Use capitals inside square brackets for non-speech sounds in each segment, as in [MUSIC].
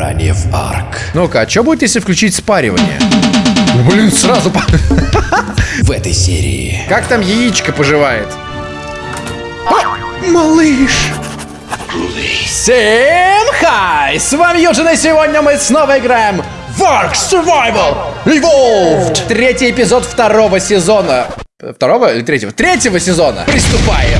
Ранее в Арк. Ну-ка, а что будет, если включить спаривание? Блин, сразу... [LAUGHS] В этой серии Как там яичко поживает? А, малыш! Всем хай! С вами Юджин, и сегодня мы снова играем в Ark Survival Evolved! Третий эпизод второго сезона. Второго или третьего? Третьего сезона! Приступаем!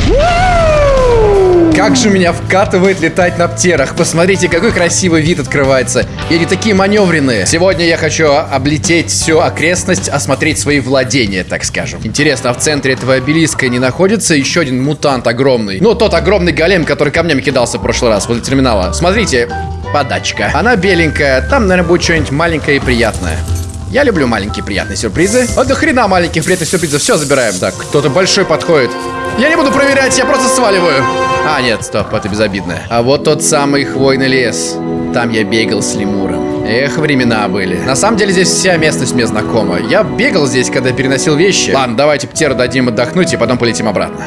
Как же меня вкатывает летать на птерах. Посмотрите, какой красивый вид открывается. И они такие маневренные. Сегодня я хочу облететь всю окрестность, осмотреть свои владения, так скажем. Интересно, а в центре этого обелиска не находится еще один мутант огромный? Ну, тот огромный голем, который камнями кидался в прошлый раз возле терминала. Смотрите, подачка. Она беленькая, там, наверное, будет что-нибудь маленькое и приятное. Я люблю маленькие приятные сюрпризы. Вот до хрена маленьких приятных сюрпризов. Все, забираем. Так, кто-то большой подходит. Я не буду проверять, я просто сваливаю. А, нет, стоп, это безобидное. А вот тот самый хвойный лес. Там я бегал с лемуром. Эх, времена были. На самом деле здесь вся местность мне знакома. Я бегал здесь, когда переносил вещи. Ладно, давайте птеру дадим отдохнуть и потом полетим обратно.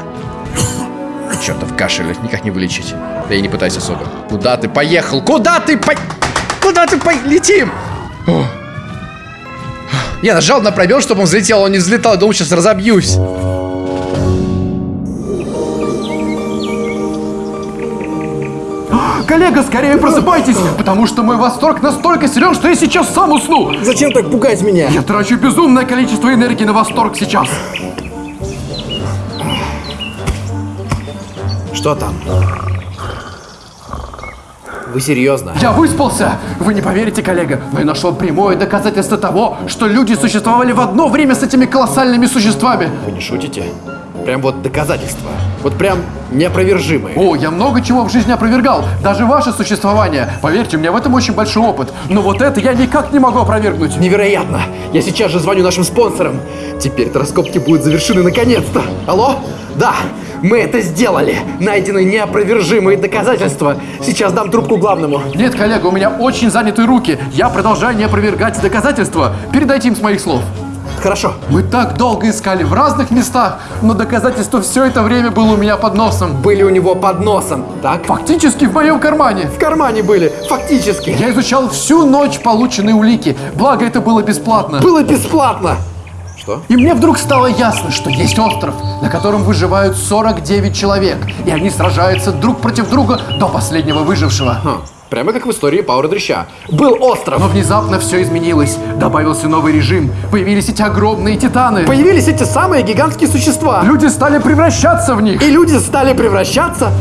Чертов кашель, никак не вылечить. Да и не пытайся особо. Куда ты поехал? Куда ты по... Куда ты по... Летим! О. Я нажал на пробел, чтобы он взлетел, он не взлетал, я думал, сейчас разобьюсь. Коллега, скорее просыпайтесь, потому что мой восторг настолько силен, что я сейчас сам усну. Зачем так пугать меня? Я трачу безумное количество энергии на восторг сейчас. Что там? Вы серьезно? Я выспался! Вы не поверите, коллега, но я нашел прямое доказательство того, что люди существовали в одно время с этими колоссальными существами. Вы не шутите? Прям вот доказательства. Вот прям неопровержимые. О, я много чего в жизни опровергал, даже ваше существование. Поверьте, у меня в этом очень большой опыт. Но вот это я никак не могу опровергнуть. Невероятно! Я сейчас же звоню нашим спонсорам. Теперь-то раскопки будут завершены наконец-то. Алло? Да, мы это сделали. Найдены неопровержимые доказательства. Сейчас дам трубку главному. Нет, коллега, у меня очень заняты руки. Я продолжаю не опровергать доказательства. Передайте им с моих слов. Хорошо. Мы так долго искали в разных местах, но доказательство все это время было у меня под носом. Были у него под носом, так? Фактически в моем кармане. В кармане были, фактически. Я изучал всю ночь полученные улики, благо это было бесплатно. Было бесплатно. Что? И мне вдруг стало ясно, что есть остров, на котором выживают 49 человек, и они сражаются друг против друга до последнего выжившего. Ха, Прямо как в истории Паура Дрыща. Был остров. Но внезапно все изменилось. Добавился новый режим. Появились эти огромные титаны. Появились эти самые гигантские существа. Люди стали превращаться в них. И люди стали превращаться...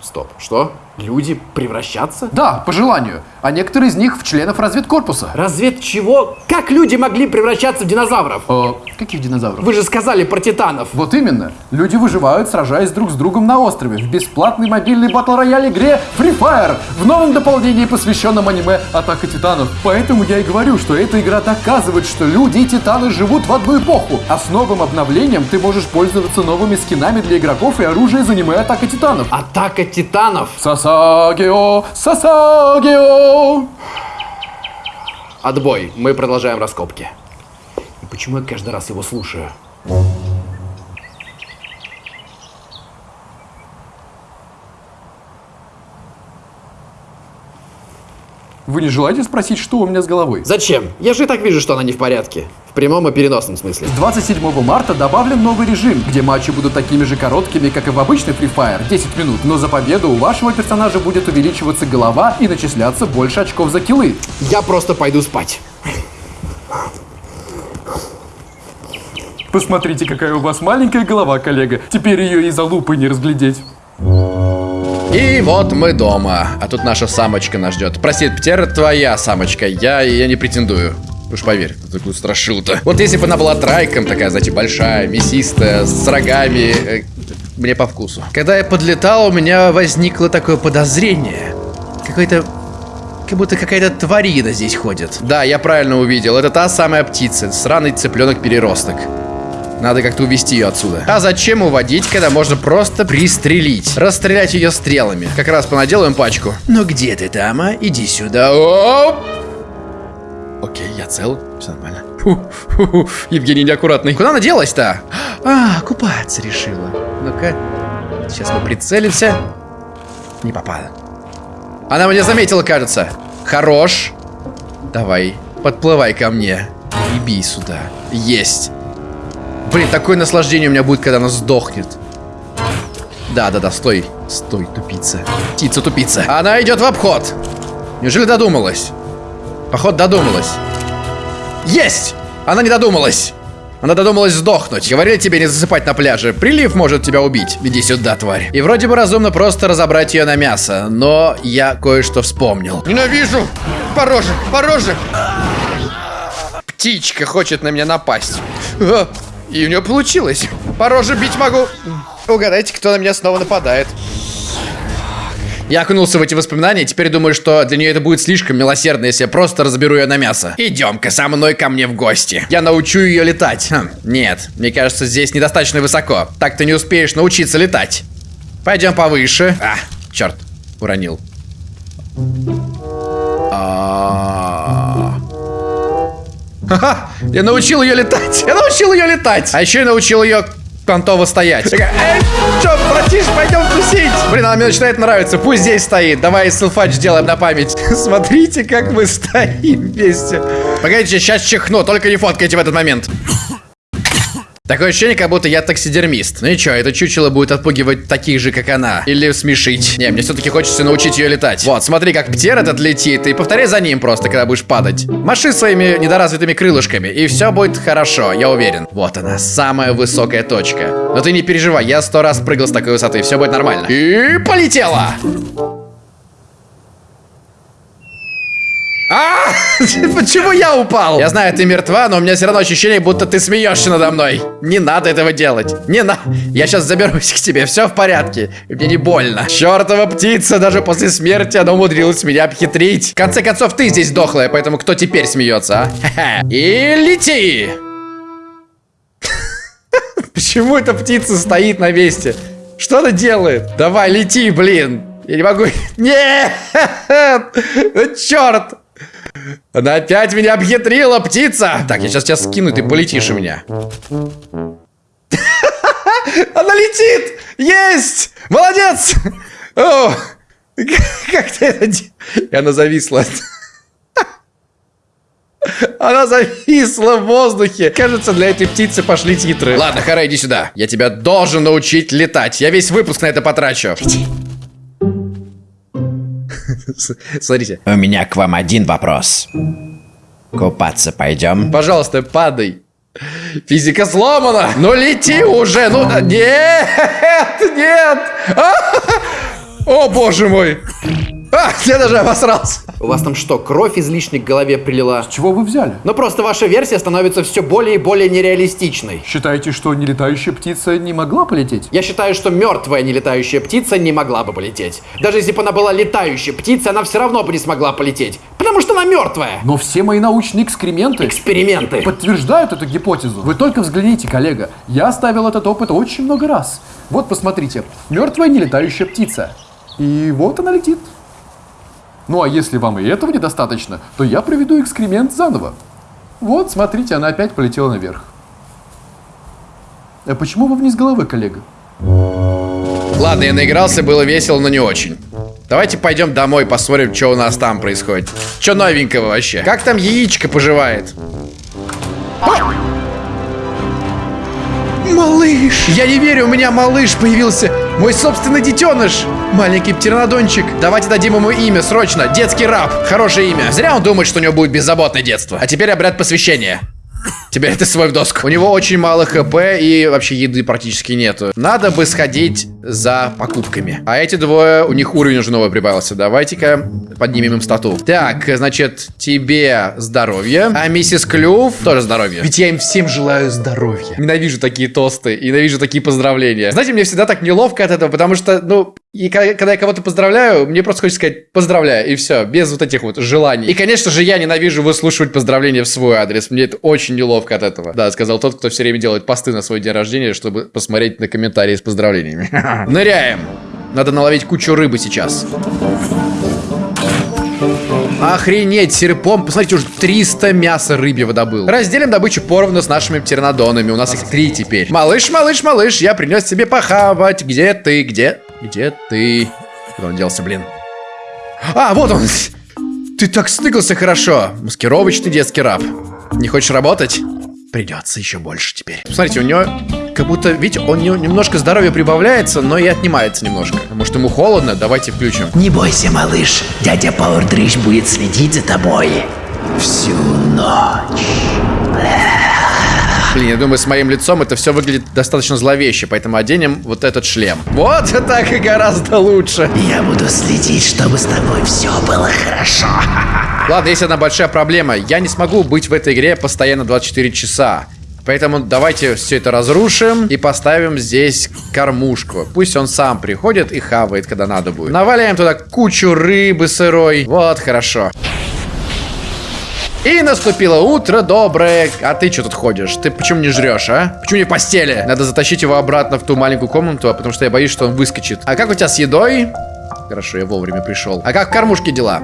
Стоп, что? Люди превращаться? Да, по желанию. А некоторые из них в членов разведкорпуса. Развед чего? Как люди могли превращаться в динозавров? О, каких динозавров? Вы же сказали про титанов. Вот именно. Люди выживают, сражаясь друг с другом на острове в бесплатной мобильной батл-рояль игре Free Fire в новом дополнении, посвященном аниме Атака Титанов. Поэтому я и говорю, что эта игра доказывает, что люди и титаны живут в одну эпоху. А с новым обновлением ты можешь пользоваться новыми скинами для игроков и оружия из аниме Атака Титанов. Атака титанов. Сасагио, Сасагио. Отбой. Мы продолжаем раскопки. Почему я каждый раз его слушаю? Вы не желаете спросить, что у меня с головой? Зачем? Я же и так вижу, что она не в порядке. В прямом и переносном смысле. С 27 марта добавлен новый режим, где матчи будут такими же короткими, как и в обычный Free Fire, 10 минут, но за победу у вашего персонажа будет увеличиваться голова и начисляться больше очков за киллы. Я просто пойду спать. Посмотрите, какая у вас маленькая голова, коллега. Теперь ее из-за лупы не разглядеть. И вот мы дома. А тут наша самочка нас ждет. Прости, Птер, твоя самочка. Я, я не претендую. Уж поверь, ты такую страшил-то. Вот если бы она была трайком, такая, знаете, большая, мясистая, с рогами, э, мне по вкусу. Когда я подлетал, у меня возникло такое подозрение. Какой-то... Как будто какая-то тварина здесь ходит. Да, я правильно увидел. Это та самая птица. Сраный цыпленок-переросток. Надо как-то увести ее отсюда. А зачем уводить, когда можно просто пристрелить? Расстрелять ее стрелами. Как раз понаделаем пачку. Ну где ты там, а? Иди сюда. Оп! Окей, я цел. Все нормально. Фу, фу, фу. Евгений неаккуратный. Куда она делась-то? А, купаться решила. Ну-ка. Сейчас мы прицелимся. Не попала. Она меня заметила, кажется. Хорош. Давай, подплывай ко мне. И бей сюда. Есть. Блин, такое наслаждение у меня будет, когда она сдохнет. Да, да, да, стой. Стой, тупица. Птица, тупица. Она идет в обход. Неужели додумалась? Походу, додумалась. Есть! Она не додумалась. Она додумалась сдохнуть. Говорили тебе не засыпать на пляже. Прилив может тебя убить. Иди сюда, тварь. И вроде бы разумно просто разобрать ее на мясо. Но я кое-что вспомнил. Ненавижу! Пороже! Пороже! Птичка хочет на меня напасть. А, И у нее получилось. Пороже бить могу. Угадайте, кто на меня снова нападает. Я окунулся в эти воспоминания, теперь думаю, что для нее это будет слишком милосердно, если я просто разберу ее на мясо. Идем-ка со мной ко мне в гости. Я научу ее летать. Хм, нет, мне кажется, здесь недостаточно высоко. Так ты не успеешь научиться летать. Пойдем повыше. А, черт, уронил. А. Ха-ха, я научил ее летать. Я научил ее летать. А еще я научил ее понтово стоять. Такая, Эй, чё, братиш, пойдем тусить. Блин, она мне начинает нравиться. Пусть здесь стоит. Давай селфач сделаем на память. [LAUGHS] Смотрите, как мы стоим вместе. Погодите, сейчас чихну, только не фоткайте в этот момент. Такое ощущение, как будто я таксидермист. Ну и чё, это чучело будет отпугивать таких же, как она. Или смешить. Не, мне все-таки хочется научить ее летать. Вот, смотри, как птер этот летит, и повторяй за ним просто, когда будешь падать. Маши своими недоразвитыми крылышками, и все будет хорошо, я уверен. Вот она, самая высокая точка. Но ты не переживай, я сто раз прыгал с такой высоты, все будет нормально. И полетела! А! [LAUGHS] Почему я упал? Я знаю, ты мертва, но у меня все равно ощущение, будто ты смеешься надо мной. Не надо этого делать. Не надо. Я сейчас заберусь к тебе, все в порядке. Мне не больно. Чертова птица, даже после смерти она умудрилась меня обхитрить. В конце концов, ты здесь дохлая, поэтому кто теперь смеется, а? [LAUGHS] И лети! [LAUGHS] Почему эта птица стоит на месте? Что она делает? Давай, лети, блин. Я не могу... Нет! Ну, черт! Она опять меня обхитрила, птица! Так, я сейчас тебя скину, ты полетишь у меня. [LAUGHS] Она летит! Есть! Молодец! О, [LAUGHS] как ты это? И она зависла. [LAUGHS] Она зависла в воздухе. Кажется, для этой птицы пошли титры. Ладно, Хара, иди сюда. Я тебя должен научить летать. Я весь выпуск на это потрачу. [LAUGHS] Смотрите. У меня к вам один вопрос. Купаться пойдем? Пожалуйста, падай. Физика сломана. Ну лети уже. Ну нет, [LAUGHS] нет. А! О боже мой. А, я даже обосрался. У вас там что, кровь излишне к голове прилила? Чего вы взяли? Но просто ваша версия становится все более и более нереалистичной. Считаете, что нелетающая птица не могла полететь? Я считаю, что мертвая нелетающая птица не могла бы полететь. Даже если бы она была летающей птицей, она все равно бы не смогла полететь. Потому что она мертвая. Но все мои научные экскременты Эксперименты. подтверждают эту гипотезу. Вы только взгляните, коллега. Я ставил этот опыт очень много раз. Вот посмотрите. Мертвая нелетающая птица. И вот она летит. Ну а если вам и этого недостаточно, то я проведу экскремент заново. Вот, смотрите, она опять полетела наверх. А почему вы вниз головы, коллега? Ладно, я наигрался, было весело, но не очень. Давайте пойдем домой, посмотрим, что у нас там происходит. Что новенького вообще? Как там яичко поживает? А! Малыш! Я не верю, у меня малыш появился. Мой собственный детеныш. Маленький птернодончик. Давайте дадим ему имя, срочно. Детский раб. Хорошее имя. Зря он думает, что у него будет беззаботное детство. А теперь обряд посвящения. Теперь ты свой в доску. У него очень мало хп и вообще еды практически нету. Надо бы сходить за покупками. А эти двое, у них уровень уже новый прибавился. Давайте-ка поднимем им стату. Так, значит, тебе здоровье. А миссис Клюв тоже здоровье. Ведь я им всем желаю здоровья. Ненавижу такие тосты, ненавижу такие поздравления. Знаете, мне всегда так неловко от этого, потому что, ну, и ка- когда я кого-то поздравляю, мне просто хочется сказать поздравляю, и все, без вот этих вот желаний. И, конечно же, я ненавижу выслушивать поздравления в свой адрес. Мне это очень неловко от этого. Да, сказал тот, кто все время делает посты на свой день рождения, чтобы посмотреть на комментарии с поздравлениями. [LAUGHS] Ныряем. Надо наловить кучу рыбы сейчас. Охренеть, серпом. Посмотрите, уже 300 мяса рыбьего добыл. Разделим добычу поровну с нашими птернодонами. У нас их три теперь. Малыш, малыш, малыш, я принес тебе похавать. Где ты? Где? Где ты? Куда он делся, блин? А, вот он. Ты так стыкался хорошо. Маскировочный детский раб. Не хочешь работать? Придется еще больше теперь. Смотрите, у него как будто, видите, он не- немножко здоровья прибавляется, но и отнимается немножко. Может, ему холодно? Давайте включим. Не бойся, малыш. Дядя Пауэрдрич будет следить за тобой всю ночь. Блин, я думаю, с моим лицом это все выглядит достаточно зловеще, поэтому оденем вот этот шлем. Вот [LAUGHS] так и гораздо лучше. Я буду следить, чтобы с тобой все было хорошо. [LAUGHS] Ладно, есть одна большая проблема. Я не смогу быть в этой игре постоянно 24 часа. Поэтому давайте все это разрушим и поставим здесь кормушку. Пусть он сам приходит и хавает, когда надо будет. Наваляем туда кучу рыбы сырой. Вот, хорошо. И наступило утро доброе. А ты что тут ходишь? Ты почему не жрешь, а? Почему не в постели? Надо затащить его обратно в ту маленькую комнату, потому что я боюсь, что он выскочит. А как у тебя с едой? Хорошо, я вовремя пришел. А как в кормушке дела?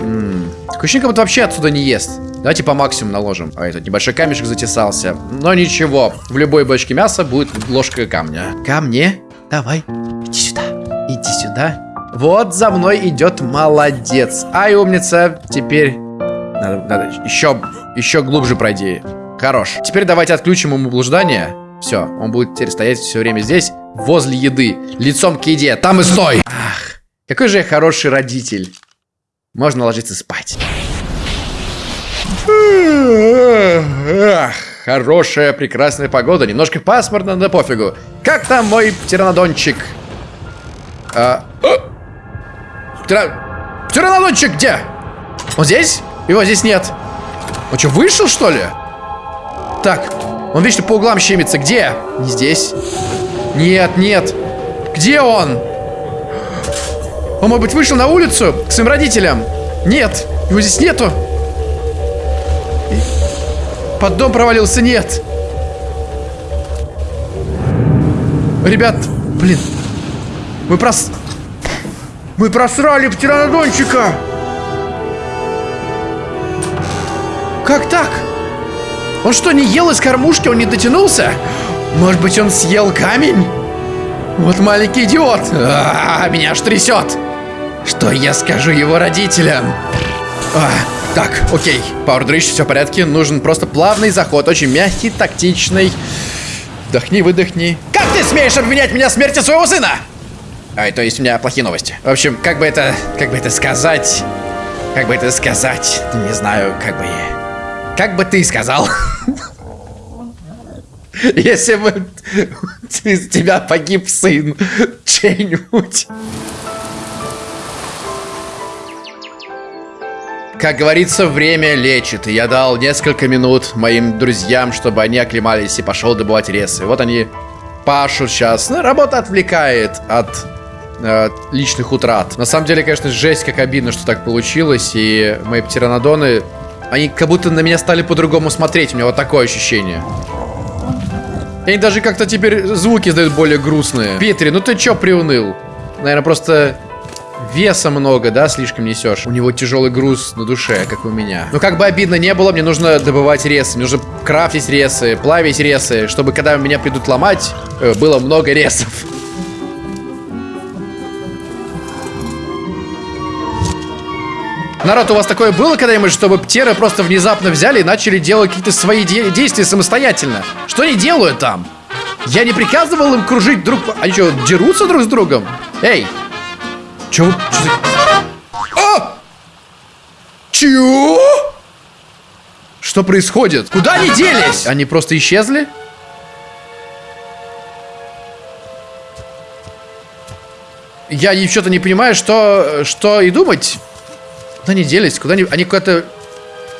М, ощущение, как будто вообще отсюда не ест. Давайте по максимуму наложим. А этот небольшой камешек затесался. Но ничего, в любой бочке мяса будет ложка камня. Камни, давай, иди сюда, иди сюда. Вот за мной идет молодец. Ай, умница. Теперь надо, надо еще, еще глубже пройди. Хорош. Теперь давайте отключим ему блуждание. Все, он будет теперь стоять все время здесь, возле еды, лицом к еде. Там и стой! Ах, какой же я хороший родитель. Можно ложиться спать. Хорошая, прекрасная погода. Немножко пасмурно, да пофигу. Как там мой птеранодончик? А! Птера- Птеранодончик где? Он здесь? Его здесь нет. Он что, вышел, что ли? Так, он вечно по углам щемится. Где? Не здесь. Нет, нет. Где он? Он, может быть, вышел на улицу к своим родителям? Нет, его здесь нету. Под дом провалился, нет. Ребят, блин. Мы прос... Мы просрали птеранодончика. Как так? Он что, не ел из кормушки? Он не дотянулся? Может быть, он съел камень? Вот маленький идиот. А, меня аж трясет. Что я скажу его родителям? А, так, окей. Пауэрдрич, все в порядке. Нужен просто плавный заход. Очень мягкий, тактичный. Вдохни, выдохни. Как ты смеешь обвинять меня в смерти своего сына? Ай, то есть у меня плохие новости. В общем, как бы это, как бы это сказать, как бы это сказать, не знаю, как бы, как бы ты сказал, [LAUGHS] если бы из [LAUGHS] тебя погиб сын чей-нибудь. Как говорится, время лечит. Я дал несколько минут моим друзьям, чтобы они оклемались и пошел добывать ресы. Вот они пашут сейчас. Ну, работа отвлекает от э, личных утрат. На самом деле, конечно, жесть как обидно, что так получилось. И мои птеранодоны, они как будто на меня стали по-другому смотреть. У меня вот такое ощущение. И они даже как-то теперь звуки издают более грустные. Петри, ну ты чё приуныл? Наверное, просто веса много, да, слишком несешь. У него тяжелый груз на душе, как у меня. Но как бы обидно не было, мне нужно добывать ресы. Мне нужно крафтить ресы, плавить ресы, чтобы когда меня придут ломать, э, было много ресов. Народ, у вас такое было когда-нибудь, чтобы птеры просто внезапно взяли и начали делать какие-то свои де- действия самостоятельно? Что они делают там? Я не приказывал им кружить друг... Они что, дерутся друг с другом? Эй! Вы... чё за- А! Чё? Что происходит? Куда они делись? Они просто исчезли? Я что-то не понимаю, что, что и думать. Куда они делись? Куда они... Они куда-то...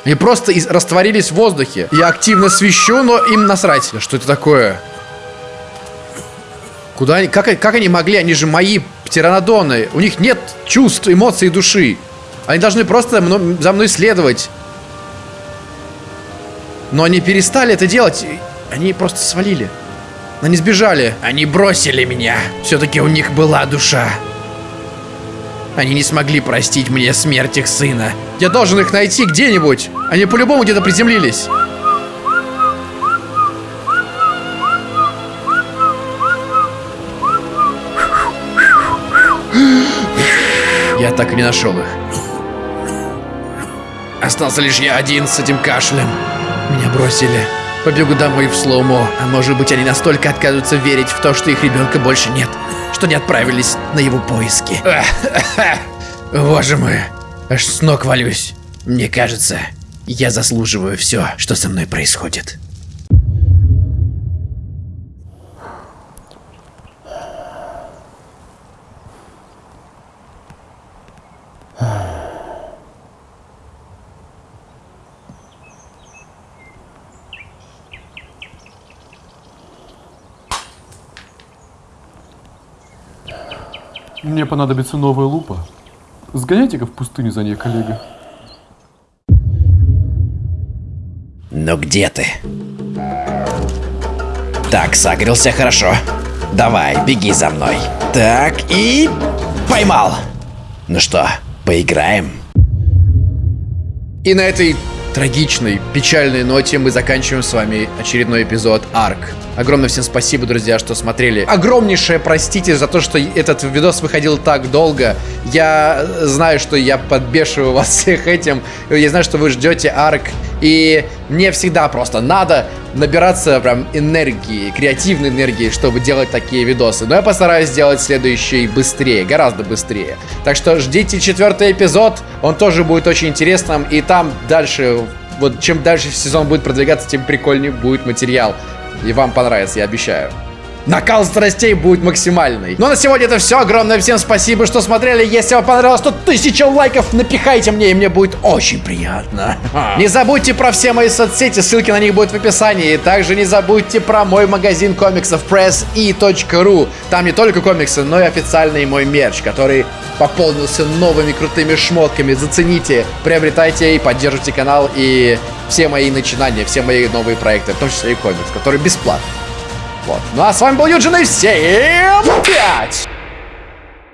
Они просто из- растворились в воздухе. Я активно свищу, но им насрать. Что это такое? Куда они... Как, как они могли? Они же мои птеранодоны. У них нет чувств, эмоций и души. Они должны просто мно- за мной следовать. Но они перестали это делать. Они просто свалили. Они сбежали. Они бросили меня. Все-таки у них была душа. Они не смогли простить мне смерть их сына. Я должен их найти где-нибудь. Они по-любому где-то приземлились. Я так и не нашел их. Остался лишь я один с этим кашлем. Меня бросили. Побегу домой в слоумо. А может быть, они настолько отказываются верить в то, что их ребенка больше нет, что не отправились на его поиски. [LAUGHS] Боже мой, аж с ног валюсь. Мне кажется, я заслуживаю все, что со мной происходит. Мне понадобится новая лупа. Сгоняйте-ка в пустыню за ней, коллега. Ну где ты? Так, согрелся хорошо. Давай, беги за мной. Так, и... Поймал. Ну что, поиграем? И на этой трагичной, печальной ноте мы заканчиваем с вами очередной эпизод Арк. Огромное всем спасибо, друзья, что смотрели. Огромнейшее простите за то, что этот видос выходил так долго. Я знаю, что я подбешиваю вас всех этим. Я знаю, что вы ждете Арк. И мне всегда просто надо набираться прям энергии, креативной энергии, чтобы делать такие видосы. Но я постараюсь сделать следующий быстрее, гораздо быстрее. Так что ждите четвертый эпизод, он тоже будет очень интересным. И там дальше, вот чем дальше сезон будет продвигаться, тем прикольнее будет материал. И вам понравится, я обещаю. Накал страстей будет максимальный. Ну а на сегодня это все. Огромное всем спасибо, что смотрели. Если вам понравилось, то тысяча лайков напихайте мне, и мне будет очень приятно. Не забудьте про все мои соцсети, ссылки на них будут в описании. И также не забудьте про мой магазин комиксов presse.ru. Там не только комиксы, но и официальный мой мерч, который пополнился новыми крутыми шмотками. Зацените, приобретайте и поддержите канал и все мои начинания, все мои новые проекты, в том числе и комикс, который бесплатный. Вот. Ну а с вами был Юджин и всем пять!